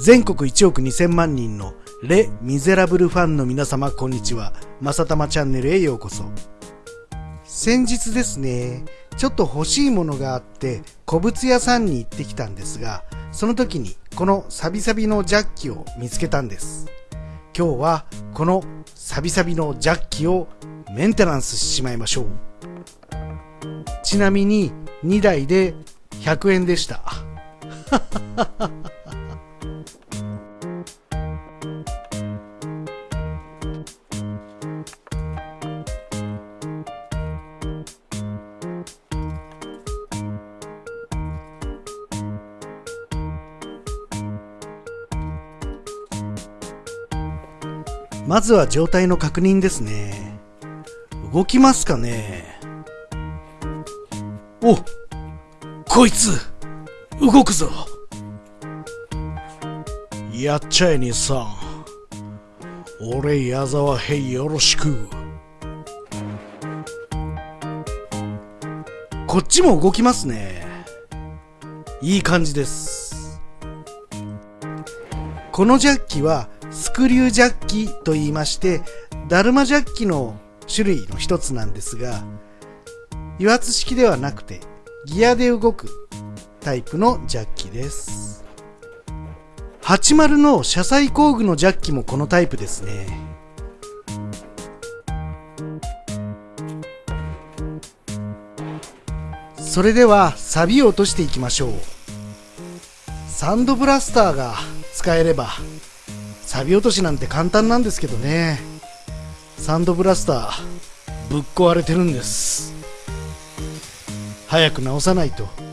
全国1億2000万人のレ・ミゼラブルファンの皆様こんにちは。まさたまチャンネルへようこそ。先日ですね、ちょっと欲しいものがあって古物屋さんに行ってきたんですが、その時にこのサビサビのジャッキを見つけたんです。今日はこのサビサビのジャッキをメンテナンスしちまいましょう。ちなみに2台で100円でした。まずは状態の確認ですね。動きますかねおこいつ動くぞやっちゃえ兄さん。俺矢沢へよろしく。こっちも動きますね。いい感じです。このジャッキはスクリュージャッキと言いまして、ダルマジャッキの種類の一つなんですが、油圧式ではなくて、ギアで動くタイプのジャッキです。80の車載工具のジャッキもこのタイプですね。それではサビを落としていきましょう。サンドブラスターが使えればサビ落としなんて簡単なんですけどね。サンドブラスターぶっ壊れてるんです。早く直さないと。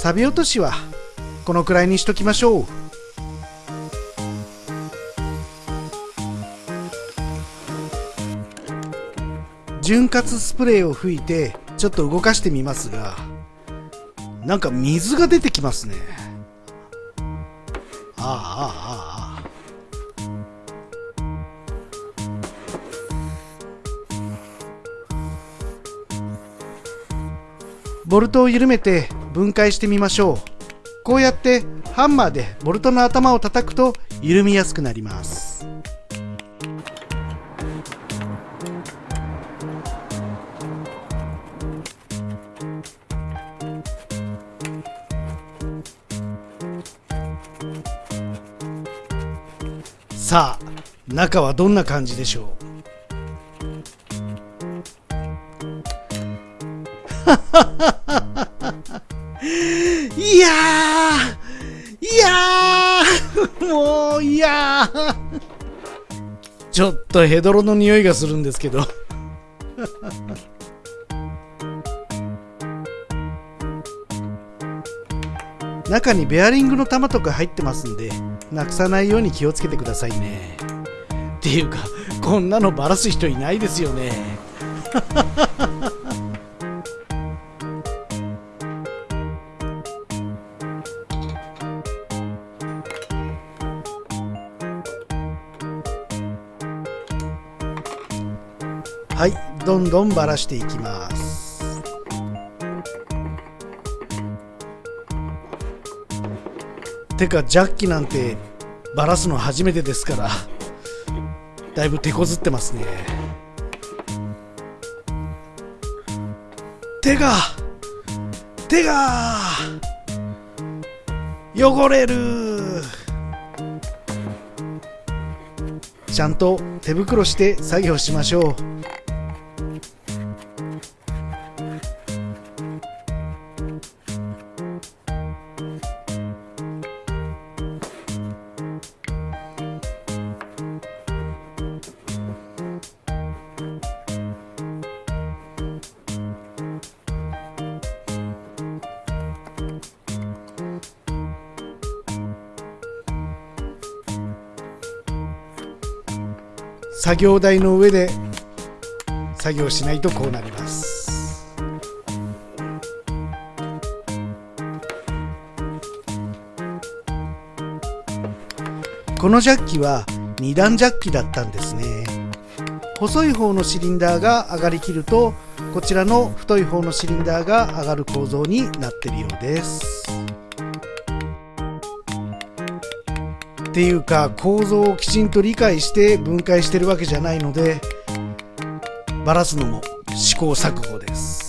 サビ落としはこのくらいにしときましょう。潤滑スプレーを吹いてちょっと動かしてみますがなんか水が出てきますね。ああああああ。ボルトを緩めて分解してみましょう。こうやってハンマーでボルトの頭を叩くと緩みやすくなります。さあ中はどんな感じでしょう？ちょっとヘドロの匂いがするんですけど。中にベアリングの玉とか入ってますんでなくさないように気をつけてくださいね。っていうかこんなのバラす人いないですよね どんどんばらしていきます。てかジャッキなんてばらすの初めてですからだいぶ手こずってますね。手が手が汚れる。ちゃんと手袋して作業しましょう。作業台の上で作業しないとこうなります。このジャッキは2段ジャッキだったんですね。細い方のシリンダーが上がりきるとこちらの太い方のシリンダーが上がる構造になっているようです。っていうか構造をきちんと理解して分解してるわけじゃないのでバラすのも試行錯誤です。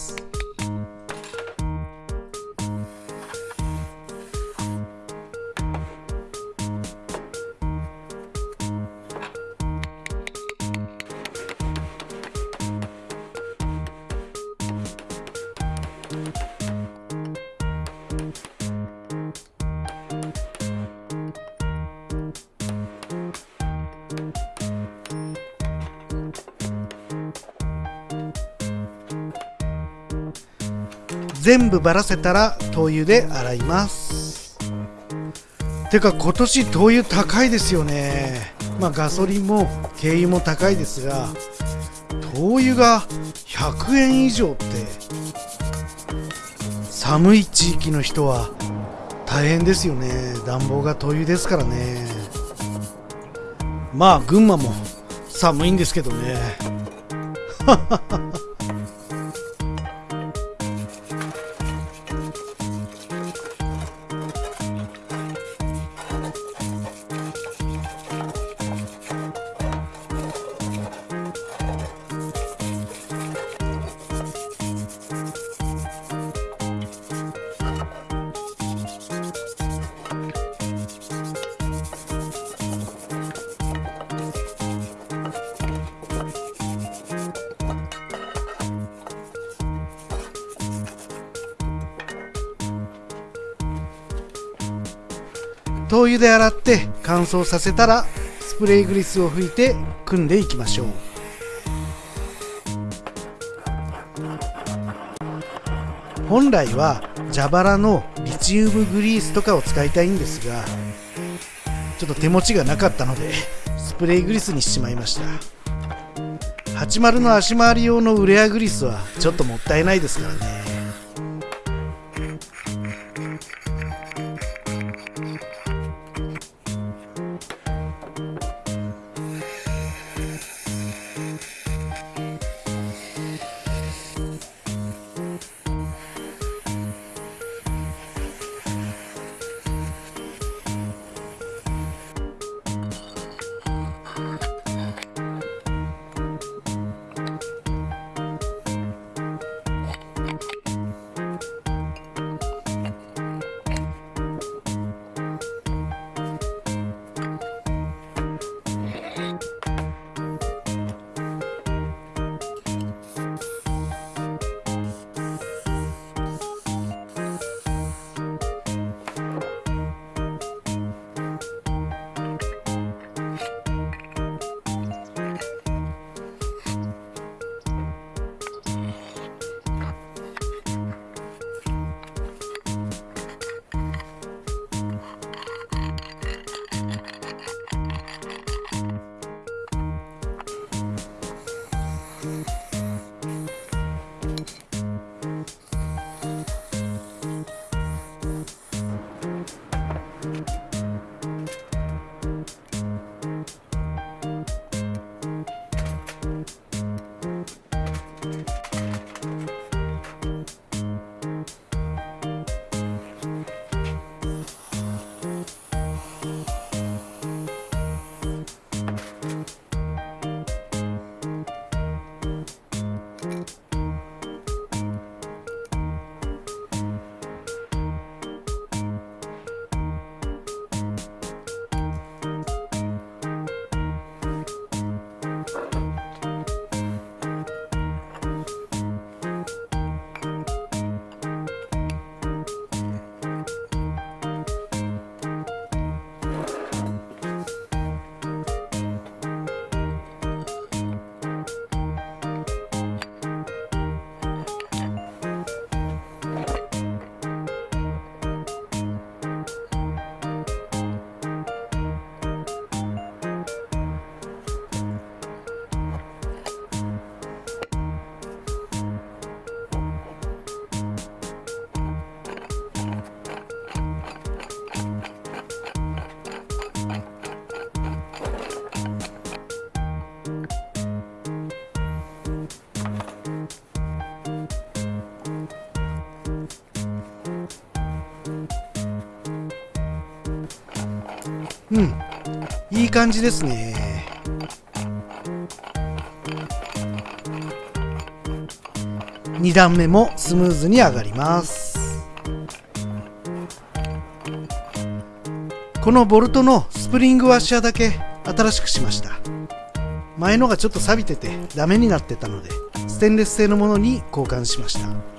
全部ばらせたら灯油で洗います。てか今年灯油高いですよね。まあガソリンも軽油も高いですが灯油が100円以上って寒い地域の人は大変ですよね。暖房が灯油ですからね。まあ群馬も寒いんですけどね。灯油で洗って乾燥させたらスプレーグリスを拭いて組んでいきましょう。本来は蛇腹のリチウムグリースとかを使いたいんですがちょっと手持ちがなかったのでスプレーグリスにしちまいました。80の足回り用のウレアグリスはちょっともったいないですからね。いい感じですね。2段目もスムーズに上がります。このボルトのスプリングワッシャーだけ新しくしました。前のがちょっと錆びててダメになってたのでステンレス製のものに交換しました。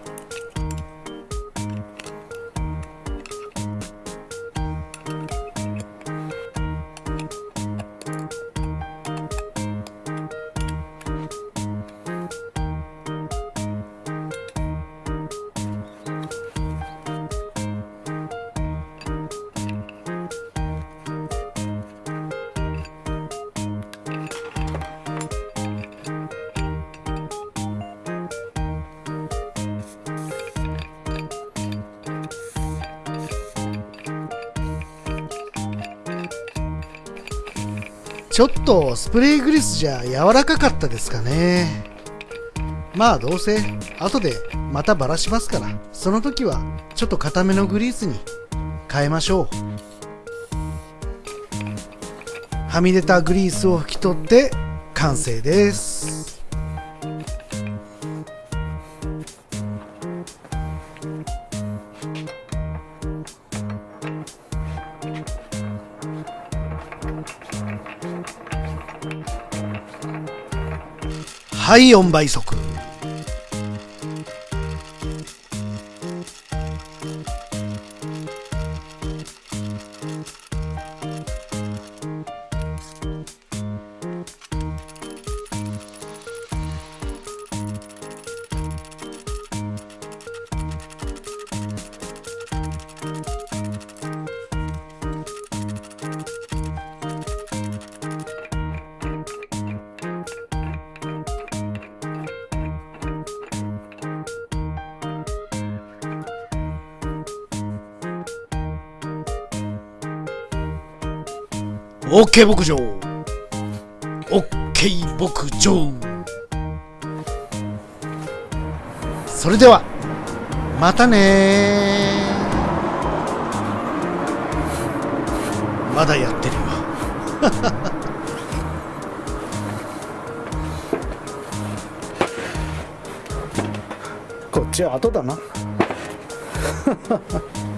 ちょっとスプレーグリスじゃ柔らかかったですかね。まあどうせ後でまたばらしますから。その時はちょっと固めのグリースに変えましょう。はみ出たグリースを拭き取って完成です。はい4倍速。オッケー牧場。オッケー牧場。それではまたねまだやってるよ。こっちは後だな。